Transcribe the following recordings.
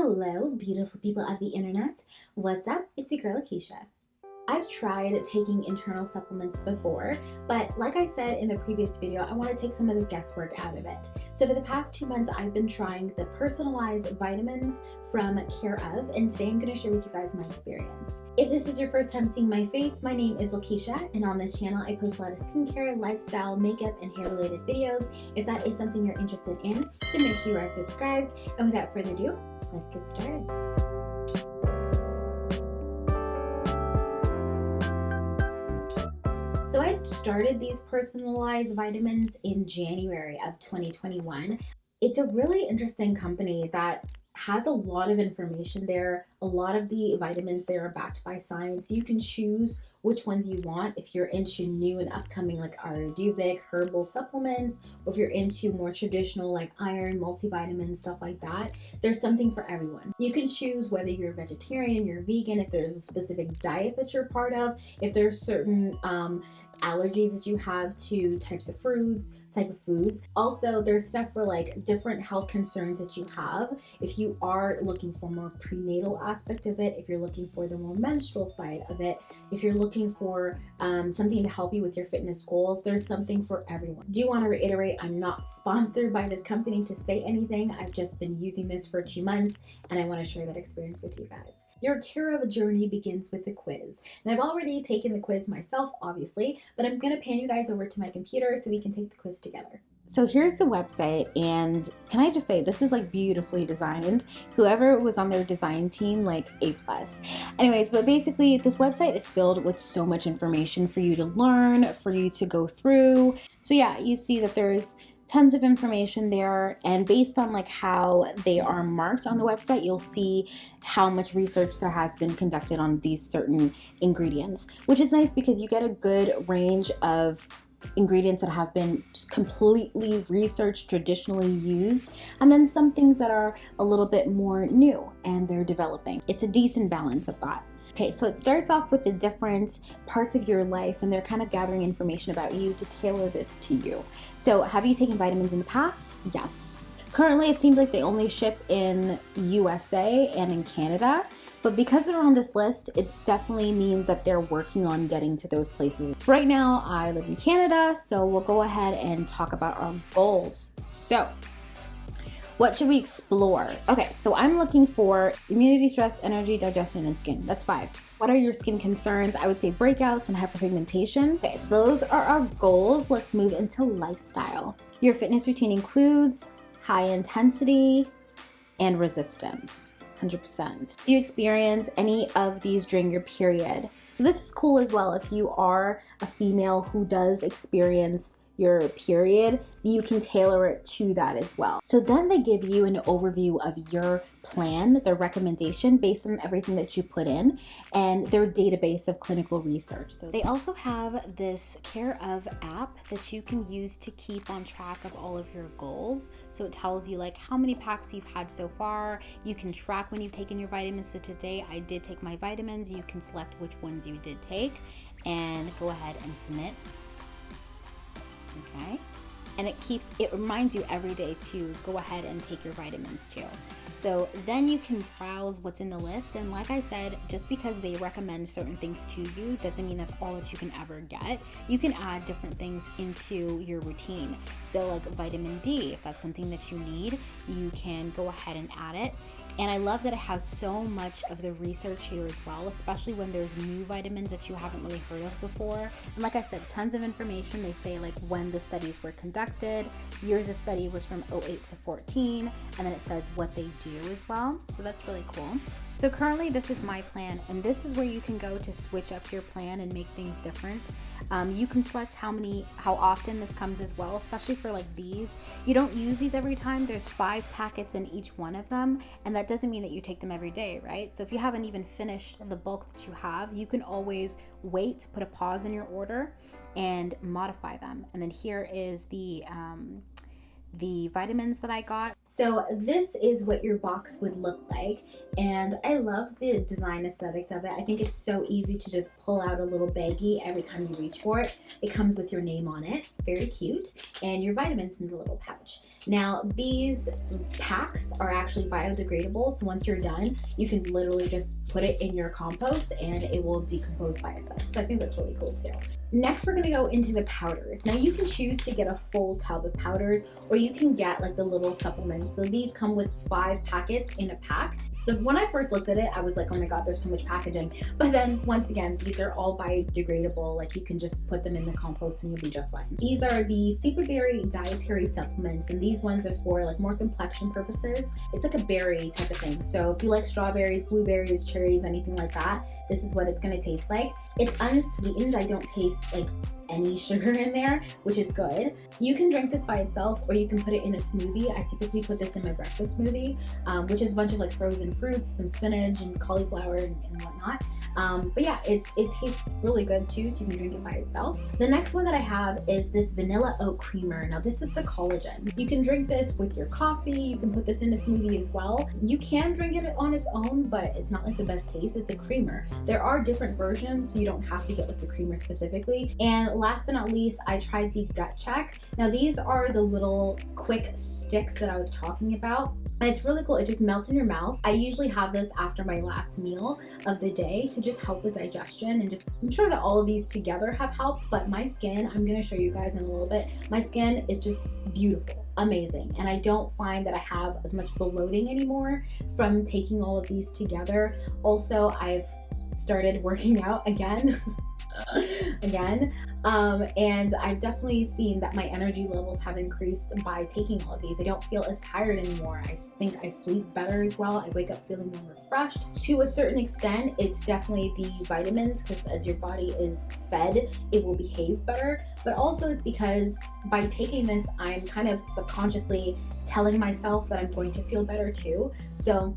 Hello, beautiful people of the internet. What's up? It's your girl Lakeisha. I've tried taking internal supplements before, but like I said in the previous video, I want to take some of the guesswork out of it. So for the past two months, I've been trying the personalized vitamins from Care of, and today I'm going to share with you guys my experience. If this is your first time seeing my face, my name is Lakeisha, and on this channel I post a lot of skincare, lifestyle, makeup, and hair related videos. If that is something you're interested in, then make sure you are subscribed. And without further ado, let's get started. So I started these personalized vitamins in January of 2021. It's a really interesting company that has a lot of information there. A lot of the vitamins there are backed by science. You can choose which ones you want if you're into new and upcoming like Ayurvedic herbal supplements, or if you're into more traditional like iron, multivitamins, stuff like that. There's something for everyone. You can choose whether you're vegetarian, you're vegan, if there's a specific diet that you're part of, if there's certain um, allergies that you have to types of fruits, type of foods. Also, there's stuff for like different health concerns that you have. If you are looking for more prenatal aspect of it, if you're looking for the more menstrual side of it, if you're looking for um, something to help you with your fitness goals, there's something for everyone. Do want to reiterate, I'm not sponsored by this company to say anything. I've just been using this for two months and I want to share that experience with you guys. Your Care of a journey begins with a quiz. And I've already taken the quiz myself, obviously, but I'm gonna pan you guys over to my computer so we can take the quiz together. So here's the website and can I just say this is like beautifully designed. Whoever was on their design team like A+. plus. Anyways, but basically this website is filled with so much information for you to learn, for you to go through. So yeah, you see that there's tons of information there and based on like how they are marked on the website you'll see how much research there has been conducted on these certain ingredients which is nice because you get a good range of ingredients that have been completely researched traditionally used and then some things that are a little bit more new and they're developing. It's a decent balance of that Okay, so it starts off with the different parts of your life and they're kind of gathering information about you to tailor this to you. So have you taken vitamins in the past? Yes. Currently, it seems like they only ship in USA and in Canada, but because they're on this list, it definitely means that they're working on getting to those places. Right now, I live in Canada, so we'll go ahead and talk about our goals. So what should we explore? Okay, so I'm looking for immunity, stress, energy, digestion, and skin. That's five. What are your skin concerns? I would say breakouts and hyperpigmentation. Okay, so those are our goals. Let's move into lifestyle. Your fitness routine includes high intensity and resistance, 100%. Do you experience any of these during your period? So this is cool as well if you are a female who does experience your period, you can tailor it to that as well. So then they give you an overview of your plan, their recommendation based on everything that you put in, and their database of clinical research. So they also have this Care of app that you can use to keep on track of all of your goals. So it tells you like how many packs you've had so far. You can track when you've taken your vitamins. So today I did take my vitamins. You can select which ones you did take and go ahead and submit okay? And it keeps, it reminds you every day to go ahead and take your vitamins too. So then you can browse what's in the list. And like I said, just because they recommend certain things to you doesn't mean that's all that you can ever get. You can add different things into your routine. So like vitamin D, if that's something that you need, you can go ahead and add it. And I love that it has so much of the research here as well, especially when there's new vitamins that you haven't really heard of before. And like I said, tons of information. They say like when the studies were conducted, years of study was from 08 to 14, and then it says what they do as well. So that's really cool. So currently this is my plan and this is where you can go to switch up your plan and make things different. Um, you can select how many, how often this comes as well, especially for like these. You don't use these every time. There's five packets in each one of them and that doesn't mean that you take them every day, right? So if you haven't even finished the bulk that you have, you can always wait, put a pause in your order and modify them. And then here is the, um, the vitamins that I got. So this is what your box would look like and I love the design aesthetic of it. I think it's so easy to just pull out a little baggie every time you reach for it. It comes with your name on it, very cute, and your vitamins in the little pouch. Now these packs are actually biodegradable so once you're done you can literally just put it in your compost and it will decompose by itself. So I think that's really cool too. Next, we're gonna go into the powders. Now you can choose to get a full tub of powders or you can get like the little supplements. So these come with five packets in a pack the, when I first looked at it, I was like, oh my God, there's so much packaging. But then once again, these are all biodegradable. Like you can just put them in the compost and you'll be just fine. These are the Superberry dietary supplements. And these ones are for like more complexion purposes. It's like a berry type of thing. So if you like strawberries, blueberries, cherries, anything like that, this is what it's gonna taste like. It's unsweetened. I don't taste like any sugar in there, which is good. You can drink this by itself or you can put it in a smoothie. I typically put this in my breakfast smoothie, um, which is a bunch of like frozen fruits, some spinach and cauliflower and, and whatnot. Um, but yeah, it, it tastes really good too, so you can drink it by itself. The next one that I have is this vanilla oat creamer. Now this is the collagen. You can drink this with your coffee, you can put this in a smoothie as well. You can drink it on its own, but it's not like the best taste. It's a creamer. There are different versions, so you don't have to get like the creamer specifically. And last but not least, I tried the gut check. Now these are the little quick sticks that I was talking about. And it's really cool. It just melts in your mouth. I usually have this after my last meal of the day to just help with digestion and just, I'm sure that all of these together have helped, but my skin, I'm gonna show you guys in a little bit, my skin is just beautiful amazing and I don't find that I have as much bloating anymore from taking all of these together. Also, I've started working out again. again. Um, and I've definitely seen that my energy levels have increased by taking all of these. I don't feel as tired anymore. I think I sleep better as well. I wake up feeling more refreshed. To a certain extent, it's definitely the vitamins because as your body is fed, it will behave better. But also it's because by taking this, I'm kind of subconsciously telling myself that I'm going to feel better too. So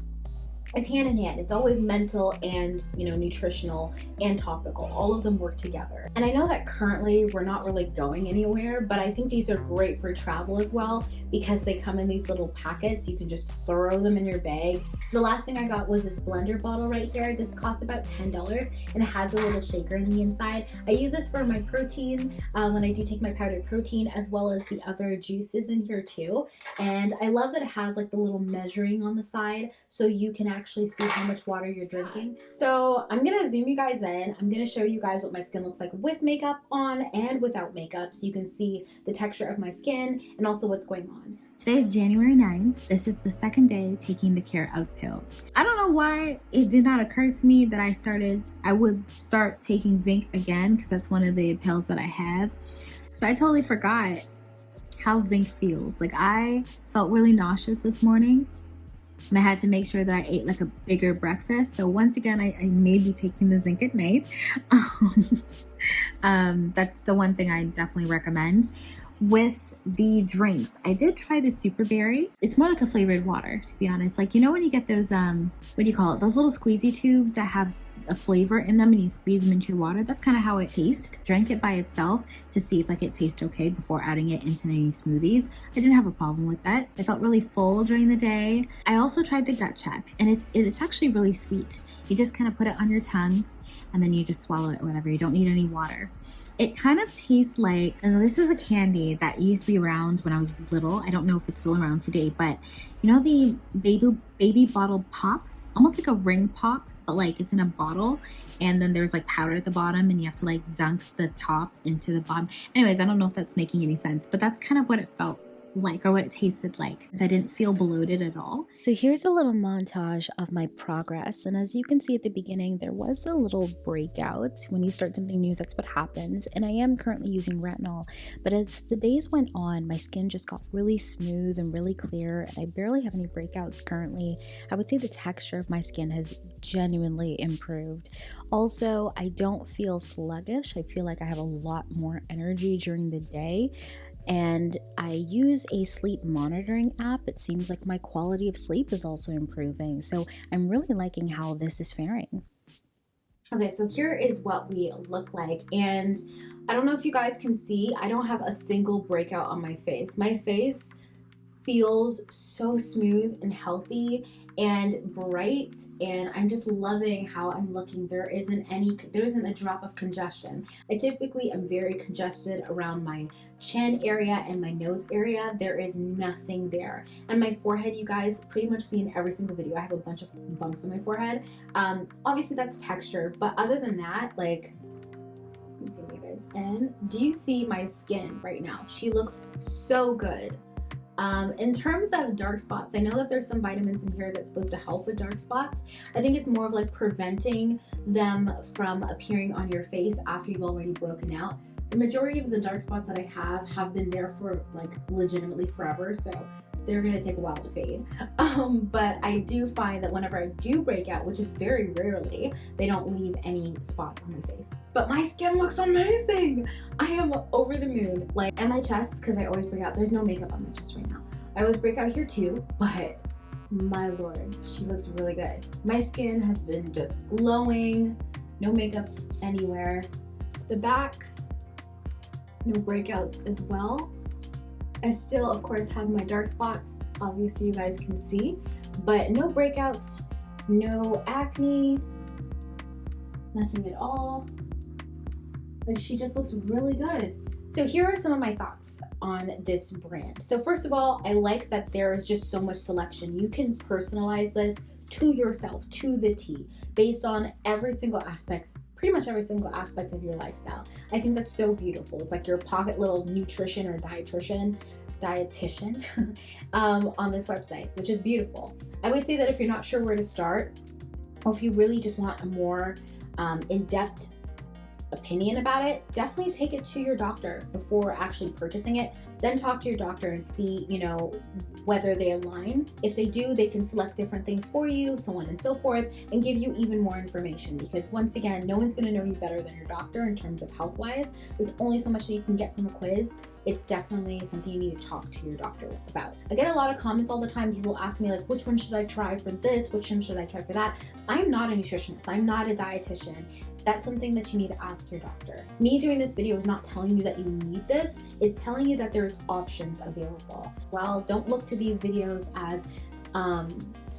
it's hand in hand. It's always mental and, you know, nutritional and topical. All of them work together. And I know that currently we're not really going anywhere, but I think these are great for travel as well because they come in these little packets. You can just throw them in your bag. The last thing I got was this blender bottle right here. This costs about $10 and it has a little shaker in the inside. I use this for my protein um, when I do take my powdered protein as well as the other juices in here too. And I love that it has like the little measuring on the side so you can actually actually see how much water you're drinking. So I'm gonna zoom you guys in. I'm gonna show you guys what my skin looks like with makeup on and without makeup so you can see the texture of my skin and also what's going on. Today is January 9th. This is the second day taking the care of pills. I don't know why it did not occur to me that I started, I would start taking zinc again because that's one of the pills that I have. So I totally forgot how zinc feels. Like I felt really nauseous this morning and I had to make sure that I ate like a bigger breakfast. So once again, I, I may be taking the zinc at night. um, that's the one thing I definitely recommend with the drinks. I did try the super berry. It's more like a flavored water, to be honest. Like, you know when you get those, um, what do you call it? Those little squeezy tubes that have a flavor in them and you squeeze them into your water. That's kind of how it tastes. Drank it by itself to see if like it tastes okay before adding it into any smoothies. I didn't have a problem with that. I felt really full during the day. I also tried the gut check and it's, it's actually really sweet. You just kind of put it on your tongue and then you just swallow it whatever. You don't need any water. It kind of tastes like, and this is a candy that used to be around when I was little. I don't know if it's still around today, but you know the baby baby bottle pop, almost like a ring pop, but like it's in a bottle and then there's like powder at the bottom and you have to like dunk the top into the bottom. Anyways, I don't know if that's making any sense, but that's kind of what it felt like or what it tasted like. I didn't feel bloated at all. So here's a little montage of my progress. And as you can see at the beginning, there was a little breakout. When you start something new, that's what happens. And I am currently using retinol. But as the days went on, my skin just got really smooth and really clear. And I barely have any breakouts currently. I would say the texture of my skin has genuinely improved. Also, I don't feel sluggish. I feel like I have a lot more energy during the day and I use a sleep monitoring app. It seems like my quality of sleep is also improving. So I'm really liking how this is faring. Okay, so here is what we look like. And I don't know if you guys can see, I don't have a single breakout on my face. My face feels so smooth and healthy and bright and I'm just loving how I'm looking. There isn't any, there isn't a drop of congestion. I typically am very congested around my chin area and my nose area. There is nothing there. And my forehead, you guys pretty much see in every single video, I have a bunch of bumps on my forehead. Um, obviously that's texture, but other than that, like, let me see you guys. And do you see my skin right now? She looks so good. Um, in terms of dark spots, I know that there's some vitamins in here that's supposed to help with dark spots. I think it's more of like preventing them from appearing on your face after you've already broken out. The majority of the dark spots that I have have been there for like legitimately forever, so they're gonna take a while to fade. Um, but I do find that whenever I do break out, which is very rarely, they don't leave any spots on my face. But my skin looks amazing. I am over the moon. Like, and my chest, because I always break out, there's no makeup on my chest right now. I always break out here too, but my lord, she looks really good. My skin has been just glowing, no makeup anywhere. The back, no breakouts as well. I still, of course, have my dark spots. Obviously, you guys can see, but no breakouts, no acne, nothing at all. Like she just looks really good. So here are some of my thoughts on this brand. So first of all, I like that there is just so much selection. You can personalize this to yourself, to the T, based on every single aspect, pretty much every single aspect of your lifestyle. I think that's so beautiful. It's like your pocket little nutrition or dietitian dietitian um, on this website, which is beautiful. I would say that if you're not sure where to start, or if you really just want a more um, in-depth opinion about it, definitely take it to your doctor before actually purchasing it. Then talk to your doctor and see, you know, whether they align. If they do, they can select different things for you, so on and so forth, and give you even more information because once again, no one's gonna know you better than your doctor in terms of health-wise. There's only so much that you can get from a quiz. It's definitely something you need to talk to your doctor about. I get a lot of comments all the time. People ask me like, which one should I try for this? Which one should I try for that? I'm not a nutritionist. I'm not a dietitian that's something that you need to ask your doctor. Me doing this video is not telling you that you need this, it's telling you that there's options available. Well, don't look to these videos as um,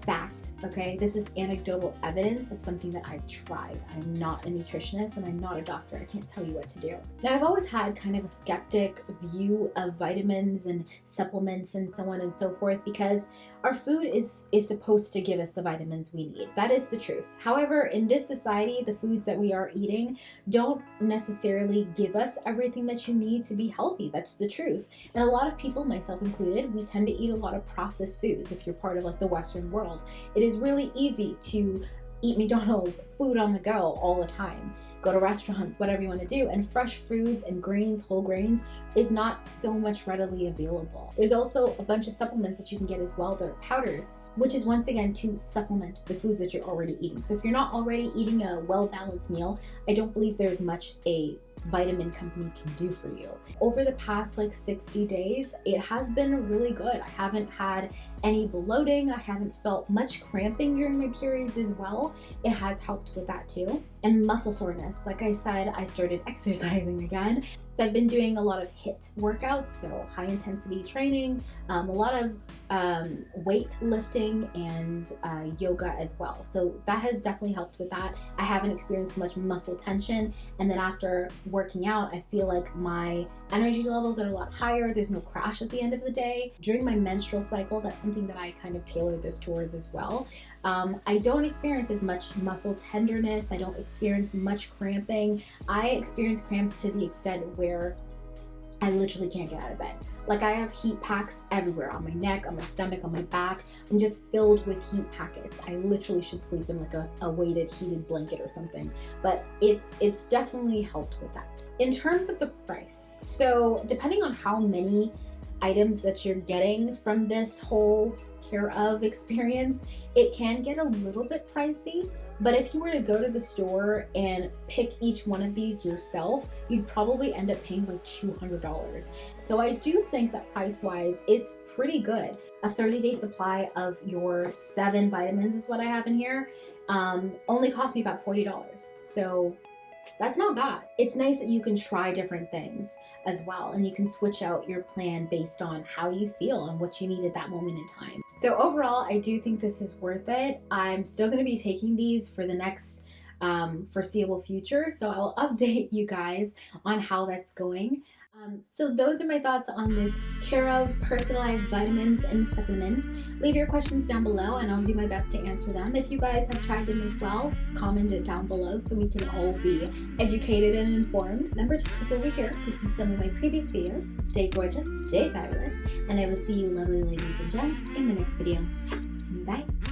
fact, okay? This is anecdotal evidence of something that I've tried. I'm not a nutritionist and I'm not a doctor. I can't tell you what to do. Now, I've always had kind of a skeptic view of vitamins and supplements and so on and so forth because our food is, is supposed to give us the vitamins we need. That is the truth. However, in this society, the foods that we are eating don't necessarily give us everything that you need to be healthy. That's the truth. And a lot of people, myself included, we tend to eat a lot of processed foods if you're part of like the Western world. It is really easy to eat McDonald's food on the go all the time go to restaurants, whatever you want to do. And fresh foods and grains, whole grains, is not so much readily available. There's also a bunch of supplements that you can get as well. They're powders, which is once again to supplement the foods that you're already eating. So if you're not already eating a well-balanced meal, I don't believe there's much a vitamin company can do for you. Over the past like 60 days, it has been really good. I haven't had any bloating. I haven't felt much cramping during my periods as well. It has helped with that too. And muscle soreness. Like I said, I started exercising again. So I've been doing a lot of HIIT workouts, so high intensity training, um, a lot of um, weight lifting and uh, yoga as well. So that has definitely helped with that. I haven't experienced much muscle tension. And then after working out, I feel like my energy levels are a lot higher. There's no crash at the end of the day. During my menstrual cycle, that's something that I kind of tailored this towards as well. Um, I don't experience as much muscle tenderness. I don't experience much cramping. I experience cramps to the extent where I literally can't get out of bed. Like I have heat packs everywhere on my neck, on my stomach, on my back. I'm just filled with heat packets. I literally should sleep in like a, a weighted heated blanket or something. But it's it's definitely helped with that. In terms of the price, so depending on how many items that you're getting from this whole care of experience, it can get a little bit pricey. But if you were to go to the store and pick each one of these yourself, you'd probably end up paying like $200. So I do think that price-wise, it's pretty good. A 30-day supply of your seven vitamins is what I have in here. Um, only cost me about $40. So that's not bad. It's nice that you can try different things as well and you can switch out your plan based on how you feel and what you need at that moment in time. So overall, I do think this is worth it. I'm still going to be taking these for the next um, foreseeable future. So I'll update you guys on how that's going. Um, so those are my thoughts on this care of personalized vitamins and supplements. Leave your questions down below and I'll do my best to answer them. If you guys have tried them as well, comment it down below so we can all be educated and informed. Remember to click over here to see some of my previous videos. Stay gorgeous, stay fabulous, and I will see you lovely ladies and gents in my next video. Bye!